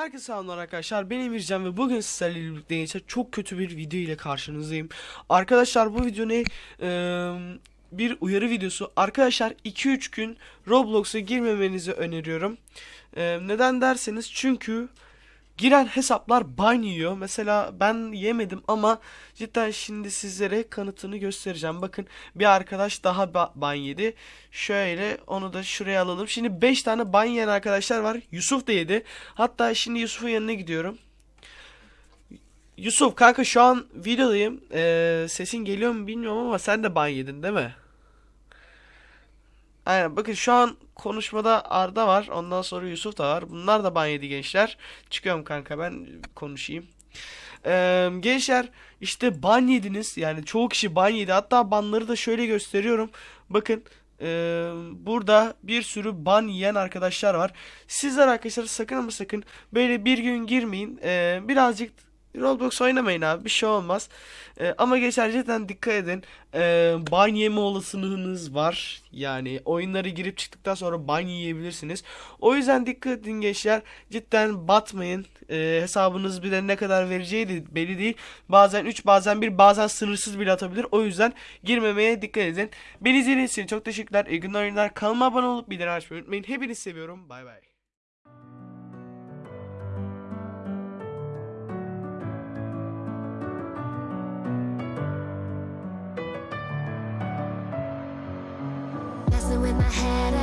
Herkese selamlar arkadaşlar. Ben Emircan ve bugün sizlerle birlikte çok kötü bir video ile karşınızdayım. Arkadaşlar bu video ne? Ee, bir uyarı videosu. Arkadaşlar 2-3 gün Roblox'a girmemenizi öneriyorum. Ee, neden derseniz çünkü giren hesaplar ban yiyor. Mesela ben yemedim ama cidden şimdi sizlere kanıtını göstereceğim. Bakın bir arkadaş daha ba- ban yedi. Şöyle onu da şuraya alalım. Şimdi 5 tane ban yiyen arkadaşlar var. Yusuf da yedi. Hatta şimdi Yusuf'un yanına gidiyorum. Yusuf kanka şu an videodayım. Ee, sesin geliyor mu bilmiyorum ama sen de ban yedin değil mi? Aynen bakın şu an konuşmada Arda var. Ondan sonra Yusuf da var. Bunlar da ban yedi gençler. Çıkıyorum kanka ben konuşayım. Ee, gençler işte ban yediniz. Yani çoğu kişi ban yedi. Hatta banları da şöyle gösteriyorum. Bakın ee, burada bir sürü ban yiyen arkadaşlar var. Sizler arkadaşlar sakın ama sakın böyle bir gün girmeyin. Ee, birazcık Roblox oynamayın abi bir şey olmaz. Ee, ama geçer cidden dikkat edin. Ee, ban yeme olasılığınız var. Yani oyunları girip çıktıktan sonra ban yiyebilirsiniz. O yüzden dikkat edin gençler. Cidden batmayın. Ee, hesabınız bir ne kadar vereceği de belli değil. Bazen 3 bazen 1 bazen sınırsız bile atabilir. O yüzden girmemeye dikkat edin. Beni izlediğiniz için çok teşekkürler. İyi günler oyunlar. Kanalıma abone olup bildirim açmayı unutmayın. Hepinizi seviyorum. Bay bay. Head,